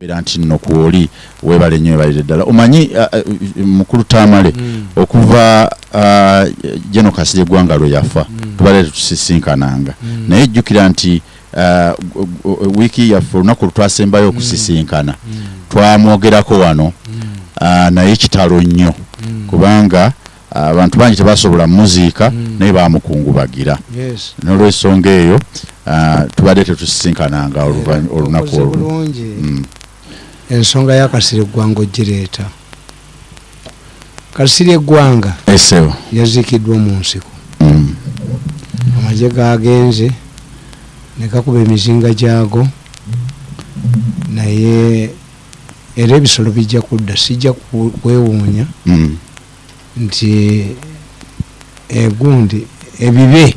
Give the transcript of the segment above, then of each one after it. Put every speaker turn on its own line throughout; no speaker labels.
era nti nno kwoli webale nnyo webalire ddala omanyi uh, uh, mukulu tamale
Mm.
okuva uh, jeno kasirye eggwanga lwe yafa
Mm.
tubaleete tusisinkananga
Mm.
naye jjukira nti uh, wiiki yaffe olunaku lutwasembayo okusisinkana
Mm.
twamwogerako wano
Mm.
uh, naye kitalo nnyo
Mm.
kubanga uh, abantu bangi tebasobola muziika
Mm.
naye bamukungubagira
yes
n'olwensonga eyo uh, tubadde tetusisinkananga olunaku olwo.
Ensonga ya kasiri eggwanga ogireeta kasiri eggwanga yaziikiddwa mu nsiko
Mm.
amagye gagenze ne gakuba emizinga gyago naye era ebisolo bijja kudda sijja kwewuunya
Mm.
nti egundi ebibe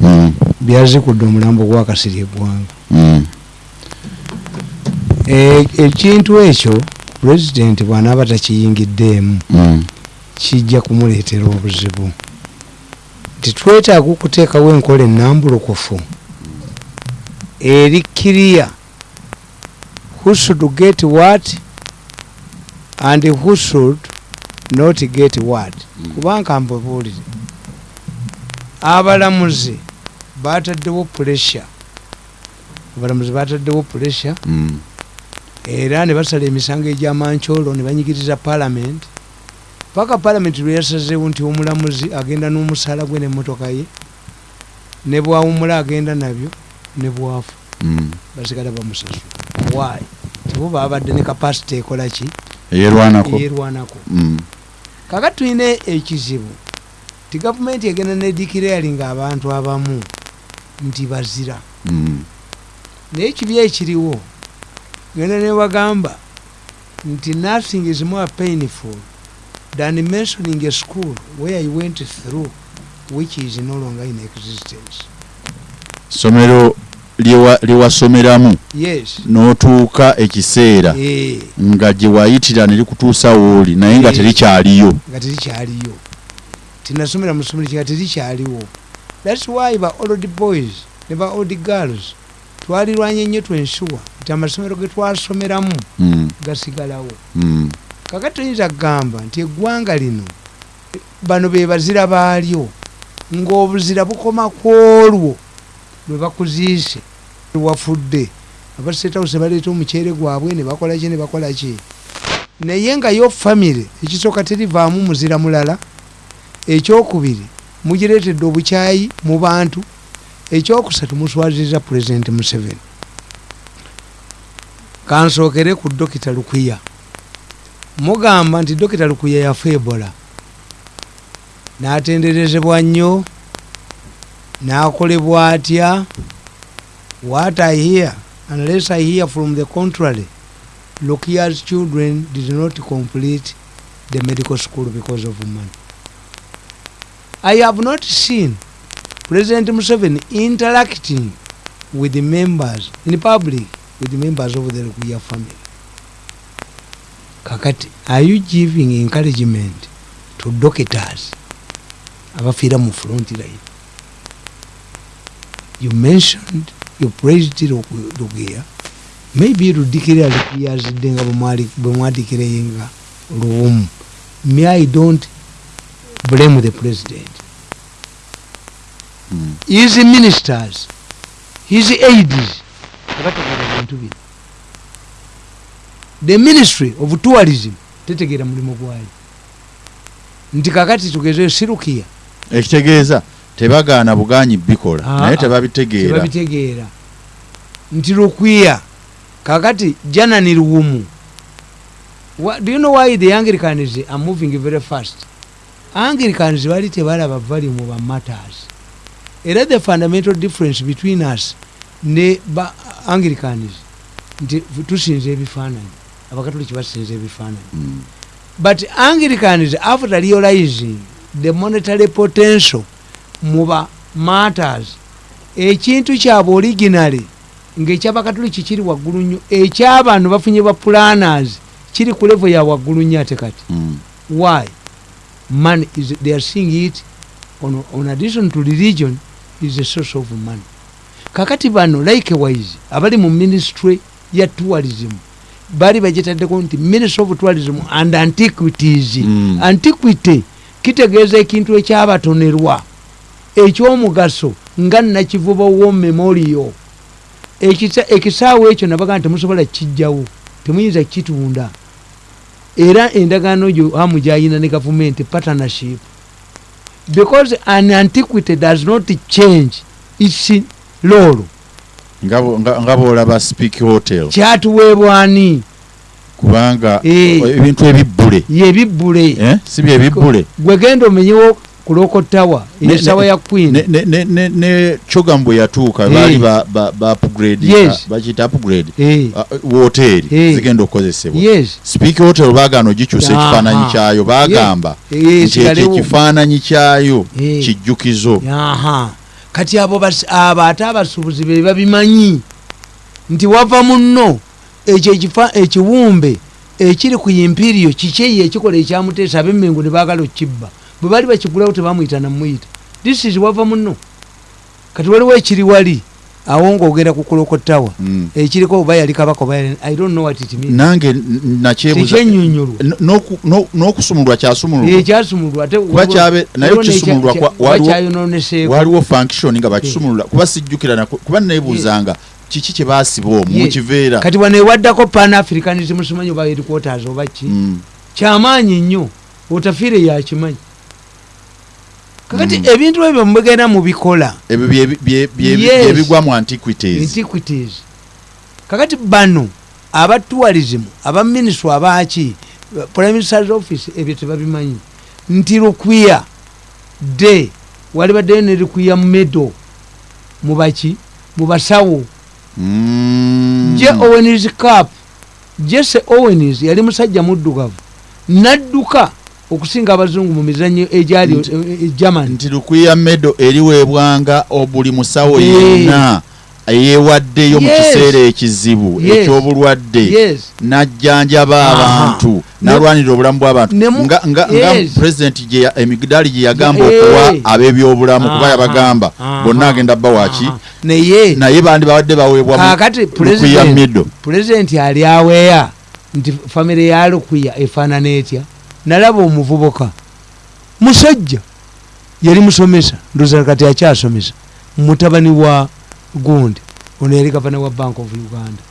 Mm.
byazikudde omulambo gwa kasiri eggwanga ekintu ekyo pulezidenti bw'anaaba takiyingiddeemu
Mm.
kijja kumuleetera obuzibu. Nti twetaaga okuteekawo enkola ennambulukufu eri kiriya who should get what and who should not get what? Kubanga mbabuulire abalamuzi bataddewo pressure. Abalamuzi bataddewo pressure.
Mm.
Era ne basala emisango egyamancolo ne banyigiriza palamenti paka palamenti lwe yasazeewo nti omulamuzi agenda n'omusaala gwe nemmotoka ye ne bwawumula agenda nabyo ne bwafa.
Mm.
basigala bamusasula. Waayi tibo babadde ne kapasite ekola ki?
Eyerwanako.
Yerwanako
Mm.
kaka tulina ekizibu ti gavumenti egenda nedikirayalinga abantu abamu nti bazira.
Mm.
naye ekibi ekiriwo genda nebagamba nti nothing is more painful than mentioning a school where you went through which is no longer in existence.
Somero lyewa- lyewasomeramu
yes.
N'otuuka ekiseera
Eh,
nga gye wayitira ne likutuusa wooli naye nga
Eh.
terikyaliyo.
Nga terikyaliyo. Tinasomera mu ssomero nga terikyaliwo. Thats why ba old boys ne ba old girls twalirwanye nnyo twensuwa nti amasomero ge twasomeramu
Mm.
gasigalawo
Mm.
kakati tuyinza kugamba nti eggwanga lino bano be bazira baalyo ng'obuzira bukoma ku olwo lwe bakuziise wafudde abasetawuse baleeta omuceere gwabwe ne bakola ki ne bakola ki naye nga yo famire ekisooka terivaamu muzira mulala ekyokubiri mugireetedde obukyayi mu bantu ekyokusatu muswaziriza pulezidenti museveni. Kansookere ku dokita lukwiya mugamba nti dokita lukuya yafa ebola. N'atenderezebwa nnyo n'akolebwa atya? What i hear unless i hear from the contrary lukiya's children did not complete the medical school because of money. I have not seen president museveni interacting with the members in public with the members of the lukiya family. Kakati are you giving encouragement to doctors abafiira mu front line? You mentioned you praised lugeya. Maybe ludikira lukiyazidde nga bwe mwadikireyenga luwumu. Me i don't blame the president. His ministers. His aids abategera bintu bino. The ministry of tourism tetegeera mulimu gwayo. Nti kakati tugezeyo sirukiya.
Ekitegeeza tebagaana buganyi bikola.
Ah,
naye
ah,
tebabitegeera.
nti lukwiya kakati janani luwumu. Do you know why the anglicans are moving very fast? Anglicans bali tebalaba volume ba matters era the fundamental difference between us ne ba anglicans nti tusinza ebifaananyi abakatoliki basinza ebifaananyi
Mm.
but anglicans after realizing the monetary potential muba matters ekintu kyabwe originally ngaekyabakatoliki kiri waggulu nnyo ekyabano bafunye ba planners kiri ku level ya waggulu nnyo ate kati
Mm.
why money is they are seeing it on, on addition to religion is a source of money. Kakati bano likewise abali mu ministry ya tourism baali bagitaddeko nti ministry of tourism and antiquities.
Mm.
antiquity kitegeeza ekintu ekyabatonerwa. Ekyomugaso nga nakivuba wo memorial. Ekisa- ekisaawe ekyo nabaga nti temusobola kukijjawo temuyinza kukitunda. Era endagaano gyo hamu gyayina ne gavumenti partnership because an antiquity does not change its lolo
nga boolaba speak hotel.
Kyatuweebwani
kubanga
Eh.
ebintu ebibbule.
Yebibbule
eh, si byebibbule
gwegenda omenyewo ku lokotawa
Ne-
esawa
ne-
ya queen.
ne, chogamu bwe yatuuka
Eh.
baali bakiyita upgrade
Eh,
uh, woteeri
Eh.
zigenda okukozesebwa speak hotel baagaana ogikyusa
Aha.
ekifaananyi kyayo bagamba
Eh,
nti ekyo ekifaananyi kyayo kijjukizo.
Aha. Kati abo abo ate abasuubuzi be babimanyi nti wava muno ekyo ekiwumbe ekiri ku imperiyo kikyeyo ekikola ekyamuteesa abemmengo ne baagala okibba bwe baali bakigulawo tebamwyita namwyita this is wava muno kati waliwo ekiri wali awo ngaogenda ku kulokotawa
Mm.
ekiriko oba yali kabaka oba i don't know what it means.
Nange n- nakyebuza
tekyennyonnyolwa
N- n'oku- no- n'okusumulwa kyasumulwa
ekyasumulwa
naye okisumululwa kwa- waliwo- function nga bakisumulula. Kuba sijjukira kuba nebuuzanga kiki kye baasiba omwo
Ye.
mukiveera
kati wano ewaddako pan africanism simanyi oba headquarters oba ki?
Mm.
kyamaanyi nnyo otafiire yakimanyi kakati
Mm.
ebintu ebyo mubigenda mubikola
ebyo bye- bye- bye-
Yes.
byebigwa mu antiquities.
Antiquities. Kakati bano aba tourism aba ministry abaki prime minister's office ebyo tebabimanyi. Nti lukwiya de wali baddeyo ne lukwiya medo mubaki mubasawo
Mm.
je owens cap jesse owens yali musajja muddugavu. Nadduka okusinga abazungu mu mizanyo egyali
Nti-
e- e- germany.
nti lukwiya medo eriweebwanga buli musawo
Eh.
yenna eyeewaddeyo mu kiseera ekizibu ekyobulwadde najjanjaba abantu nalwanira obulamu bw'abantu nga, nga
Yes.
pulezidenti gye ya- emidaali gye yagamba
Eh.
okuwa ab'ebyobulamu kuba yabagamba bonna agenda bawaki
naye
naye bandi babadde baweebwa lukwiya medo
pulezidenti ali aweya nti famire ya lukwiya efaanana etya nalaba omuvubuka. Musajja yali musomesa ndoza kati akyasomesa mutabani wa gundi. Ono yali gavana wa bank of uganda.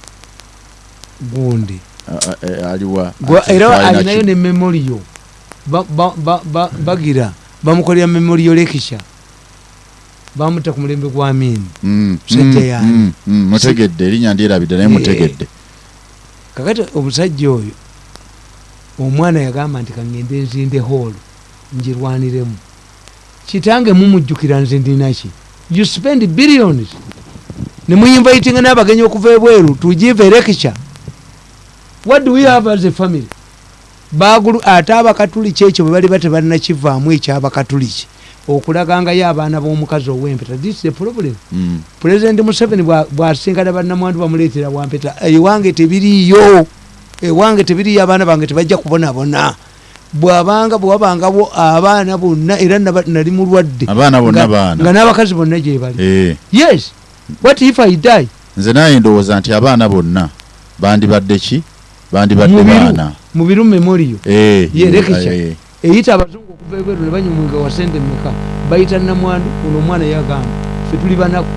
Gundi.
Ati
era alinayo ne memoriyo Ba- ba- ba- ba- bagira bamukolera memoriyo lekisha. Bamuta ku mulembe gwa amini
Mm,
musajja
mm,
yani.
mm, mutegedde erinnya ndyerabidde naye mutegedde.
kakati omusajja oyo omwana yagamba nti kangende nzinde hall njirwaniremu. Kitange mumujjukira nze ndinaki you spend billions. Nemuyinvaitinga n'abagenyi okuva ebweru tugive lecture. What do we have as a family? Bagulu ate abakatuliki ekyo bwe bali batebalina kivaamu ekyabakatuliki. Okulagangayo abaana b'omukazi ow'empeta this is the problem.
Mm.
pulezidenti museveni bwa- bwasinkana bannamwandu bamuleetera wampeta ewange tebiriyo ewange tebiriyo abaana bange tebajja kubonabona. Bwabanga bwewabangawo abaana bonna era nali mulwadde. Nga- n'abakazi bonna gye bali.
Eh,
yes. What if i die?
Nze naye ndowooza nti abaana bonna bandibadde ki? Bandibadde baana.
Mubiru memoriyo
Eh,
Ye, lekisha.
eh,
eyita abazungu okuva ebweru ne banyumunga wasente meka bayita namwandu ono omwana yagamba fe tuli banaku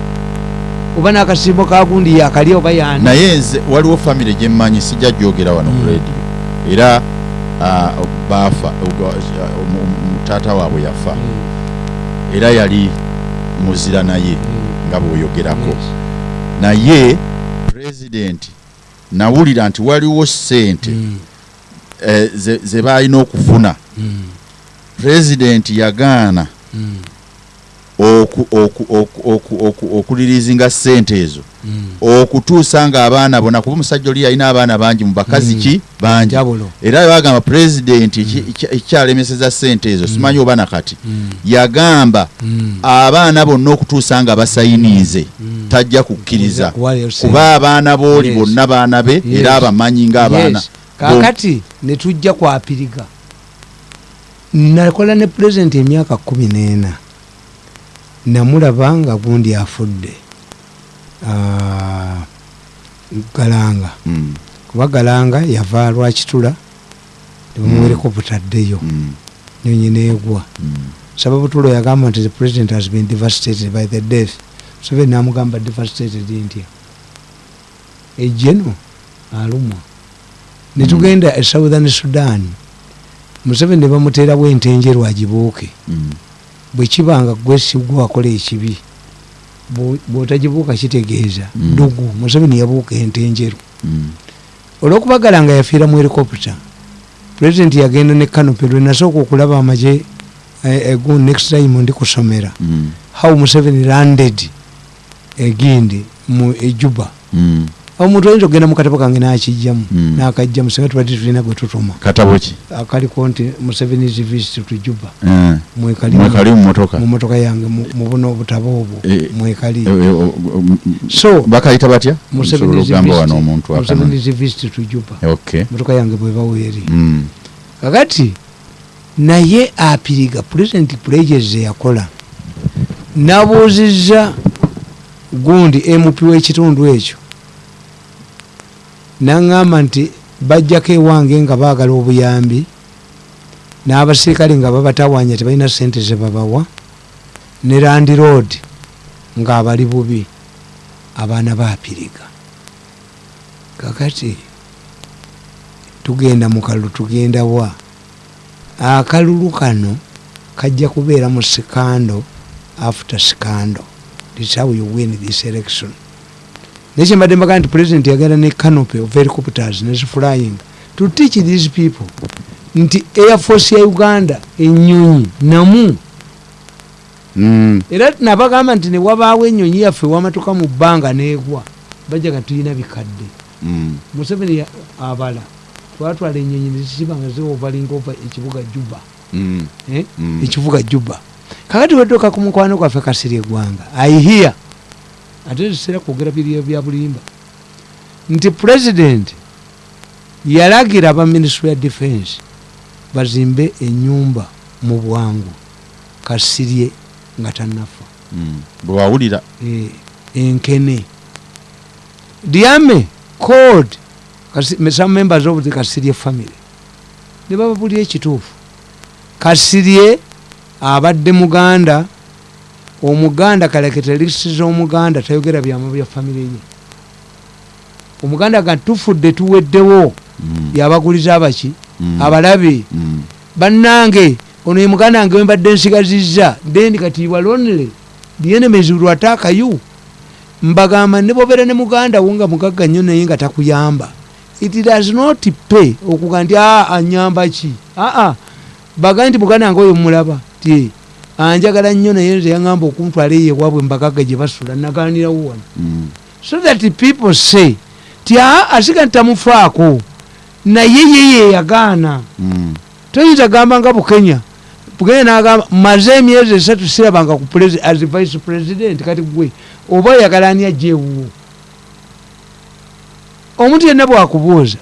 oba n'akasimbo kagundi yakalya oba yani
naye nze waliwo famire gyemmanyi sijja gyogera wano ku
Mm.
radio. Era baafa Ogwa- omu- omu- taata waabwe yafa. Era yali muzira naye nga bw'oyogerako. Naye pulezidenti nawulira nti waliwo sente eh, ze- ze baalina okufuna. Pulezidenti yagaana okulirizinga sente ezo. Okutuusa nga abaana bona kuba omusajja oli yalina abaana bangi mu bakazi
Mm.
ki? Bangi. Era bagamba pulezidenti ekya- ekyalemeseza sente ezo simanyi oba nakati yagamba abaana bonna okutuusa nga basayiniize tajja kukkiriza. Kuba abaana booli bonna baana be era abamanyi ng'abaana
Yes. kakati netujja kwapiriga. Nakola ne pulezidenti emyaka kumi n'ena namulaba nga gundi afudde. Ah, galanga.
Mm.
kubagalanga yava lwakitula tebamuwereko butaddeyo
Mm.
nyonyi neegwa
Mm.
sababutulo yagamba nti the president has been devastated by the death. Museveni namugamba devastated ntya? Ejeno alumwa. Netugenda e southern sudan. Museveni ne bamuteerawo entenjeru agibuuke
Mm.
Bwekibanga gwesigwa wakola ekibi bwo- bwotagibuuka kitegeeza
Mm.
dugu museveni yabuuka entenjeru
Mm.
olwokubagala nga yafiira mu helicopter pulezidenti yagenda ne kanope lwe nasooka okulaba amaje egu next time ndi kusomera
Mm.
how museveni landed egindi mu ejuba
Mm.
Omuntu oyinza okugenda mu katabo kange nakijjamu
Mm.
nakajjamu singa tubadde tulina gwe tutuma.
Katabo ki?
Akaliko nti museveni is visit to juba
Eh.
mwekali
mwekali mu motoka
mu motoka yange mu mu buno obutabo obwo.
Eh,
mwekali
Eh, eh, o- o- m-
so
bakayita batya?
Museveni
Nsobola
is
okugamba wano
visit- to juba motoka yange bwebaweeri
Mm.
kakati naye apiriga pulezidenti pledges yakola nabuuziza gundi mp w'ekitundu ekyo naŋŋamba nti bajjako ewange nga baagala obuyambi n'abasirikale nga babatawanya tebalina sente ze babawa ne landiroad ng'abali bubi abaana baapiriga. Kakati tugenda mu kalulu tugenda wa? Akalulu kano kajja kubeera mu sikando after sikando. Thats how you win this election naye kyembadde mbaga nti president yagenda ne canopy of helicopters neziflying to teach these people nti air force ya uganda enyonyi namu
Mm.
era nabagamba nti newabaawo enyonyi yaffe wamatuka mu bbanga neegwa bajaga tulina bikadde
Mm.
museveni abala twatwala enyonyi nezisiba nga ziwovalinga ova ekibuga juba
Mm.
eh? Ekibuga juba kakati weddoka ku mukwano gwaffe kasiri eggwanga aihiya ate ziseera kwogera biriyo bya bulimba. Nti president yalagira aba ministry ya defense bazimbe enyumba mu bwangu kasirye nga tanafa
Mm. bwewawulira
eh, enkene. Diame code kasi- some members of the kasirye family. Ne bababulira ekituufu. Kasirye abadde muganda omuganda kalekete lisi z'omuganda tayogera byama bya famire ye omuganda ga tufudde tuweddewo
Mm.
yabaguliza abaki
Mm.
abalabe
Mm.
bannange ono ye muganda wange wembadde nsigazizza then kati walonere the will attack you mbagamba ne bobeera ne muganda wo nga mugagga nnyo naye nga takuyamba it does not pay okuga nti a anyamba ki aa baga nti muganda wange oyo mulaba ti anjagala nnyo naye nze yaŋamba okuntwala eyo ewabwe mbagagga gye basula naganirawo wano.
Mm.
so that people say ti aa asiga ntamufaako. Naye yeye yagaana.
Mm.
toyinza gamba nga bukenya. Bukenya nagamba maze emyezi esatu sirabanga ku as vice president kati gwe oba oyagala ani ajewuwo omuntu yenna bwakubuuza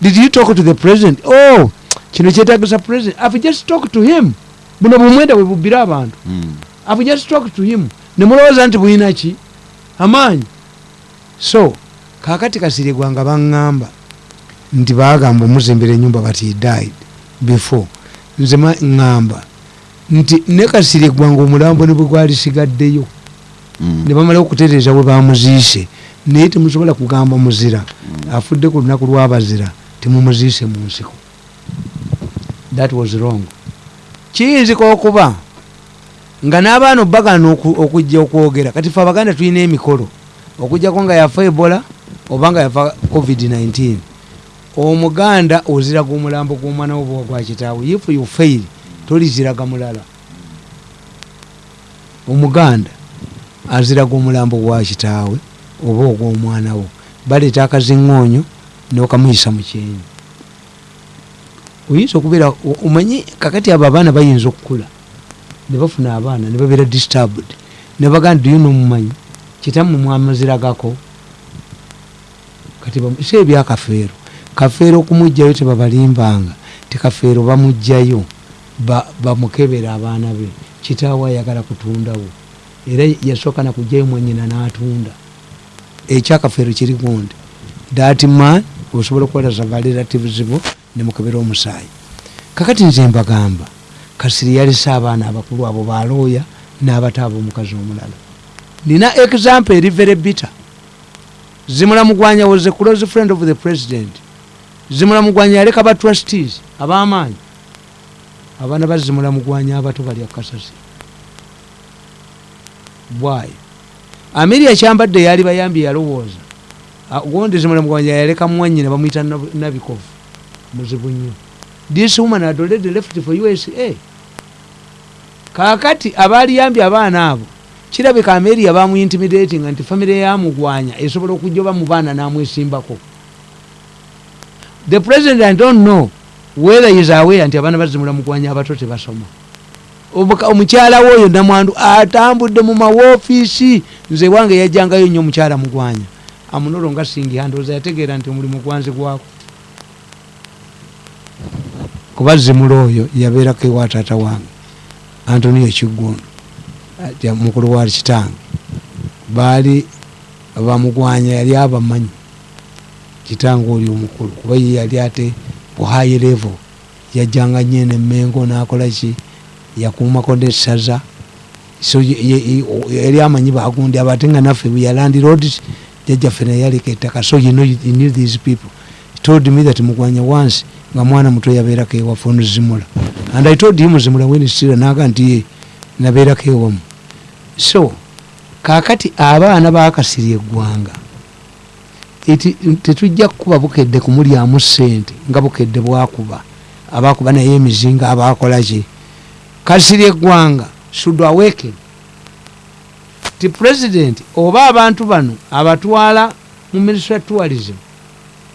did you talk to the president? Oh kino kyetagisa president. I've just talked to him buno bumwenda bwe bubbira abantu.
Mm.
i've just talked to him. Nemulowooza nti bulina ki? Amaanyi. So kakati kasirigwanga baŋŋamba nti bagamba omuzimbira enyumba bati he died before. Nze ŋŋamba nti ne kasirigwanga omulambo ne bwe gwalisigaddeyo
Mm.
ne bamala okutereeza we bamuziise naye temusobola kugamba muzira. Afudde ku lunaku lwabazira temumuziise mu nsiko. That was wrong kiyinzika okuba nga n'abaana obbagana okujja okwogera. Kati fe abaganda tulina emikolo. Okugjako nga yafa ebola oba nga yafa covid-19 omuganda oziraga omulambo gw'omwana wo bwa gwa kitaawe. If you fail toliziraga mulala. Omuganda aziraga omulambo gwa kitaawe oba ogw'omwana wo. Baleeta akaziŋŋoonyo nokamuyisa mu kyenyi oyinza okubeera omanyi kakati abo abaana bayinza okukula? Ne bafuna abaana ne babeera disturbed. Ne baganda duyo nomumanyi kitammwe mwamaziragako. Kati si ebyakafeero kafeero. Okumugjayo tebabalimbanga. Ti kafeero bamugjayo ba- bamukebera abaana be. Kitaawe ayagala kutundawo. Era yasooka nakugjayo mwanyina n'atunda. Ekyakafeero kiri gundi that man osobola okuwalaza valerative bo nemukebera omusaayi. Kakati nze mbagamba kasiri yalese abaana abakulu abo balooya n'abato ab'omukazi omulala. Nina example eri very bitter. Zimulamugwanya was a close friend of the president. Zimulamugwanya yaleka ba trustees ab'amaanyi. Abaana bazimulamugwanya abato balya kasasi. Bwayo amiria kyambadde yali bayambye yalowooza. Gondi zimulamugwanya yaleka mwanyina bamwita Nab- nabikovu muzibu nnyo this woman had already left for usa kakati abaliyambye abaana abo kirabika ameria bamuintimidatinga nti famire yamugwanya esobola okujoba mu baana namwesimbako. The president i don't know whether is aware nti abaana bazimula mugwanya abato tebasoma. Omukyala we oyo namwandu atambudde mu mawofiisi. Nze wange yajjangayo nnyo omukyala mugwanya amunolo nga singiha ndowooza yategeera nti omulimu gwanzigwako kuba zimula oyo yabeerako ewa taata wange antonio kiggundu mukulu wa kitange. Baali bamugwanya yali abamanyi kitange oli omukulu kuba ye yali ate buhayi level. Yajjanga nyo enemengo nakolaki yakumako nesaza so yali amanyi bagundi abo ate nga naffe yalandi roads jajjaffe naye yaleka ettaka. So you know, you knew these people. He told me that mugwanya once nga mwana muto yabeerako ewaffe ono zimula. And i told him zimula wenistira naga nti ye nabeerako ewamu so kakati abaana bakasirya eggwanga tetujja kukuba bukedde kumulyamu sente nga bukedde bwakuba abakuba naye emizinga abakolaki kasirya eggwanga should awaken. Ti president oba abantu bano abatwala mu ministry of tourism